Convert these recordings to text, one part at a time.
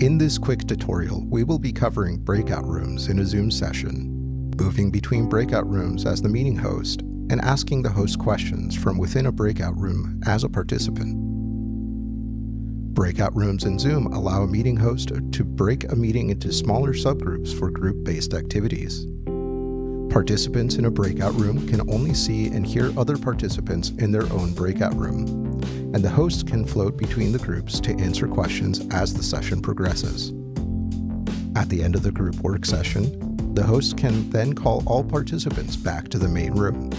In this quick tutorial, we will be covering breakout rooms in a Zoom session, moving between breakout rooms as the meeting host, and asking the host questions from within a breakout room as a participant. Breakout rooms in Zoom allow a meeting host to break a meeting into smaller subgroups for group-based activities. Participants in a breakout room can only see and hear other participants in their own breakout room, and the host can float between the groups to answer questions as the session progresses. At the end of the group work session, the host can then call all participants back to the main room.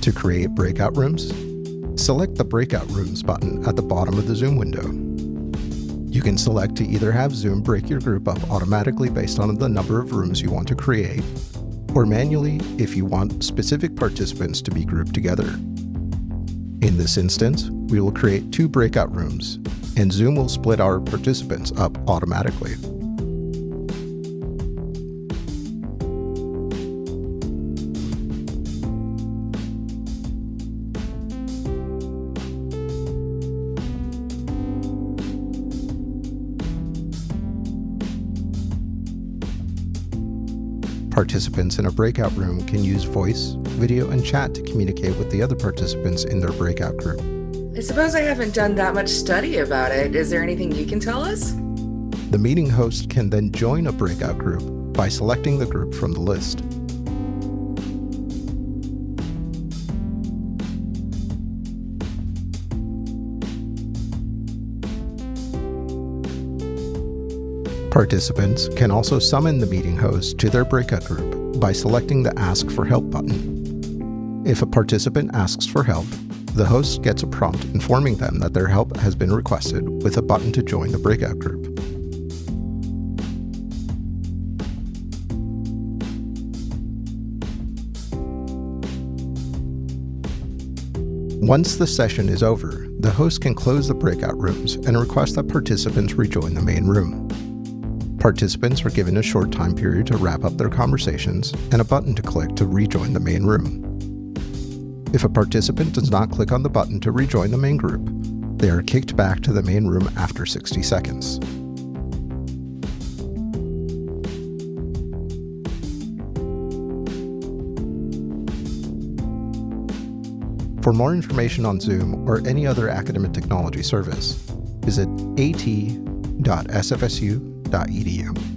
To create breakout rooms, select the Breakout Rooms button at the bottom of the Zoom window. You can select to either have Zoom break your group up automatically based on the number of rooms you want to create, or manually if you want specific participants to be grouped together. In this instance, we will create two breakout rooms, and Zoom will split our participants up automatically. Participants in a breakout room can use voice, video, and chat to communicate with the other participants in their breakout group. I suppose I haven't done that much study about it. Is there anything you can tell us? The meeting host can then join a breakout group by selecting the group from the list. Participants can also summon the meeting host to their breakout group by selecting the Ask for Help button. If a participant asks for help, the host gets a prompt informing them that their help has been requested with a button to join the breakout group. Once the session is over, the host can close the breakout rooms and request that participants rejoin the main room. Participants are given a short time period to wrap up their conversations and a button to click to rejoin the main room. If a participant does not click on the button to rejoin the main group, they are kicked back to the main room after 60 seconds. For more information on Zoom or any other academic technology service, visit at.sfsu.edu. Edu.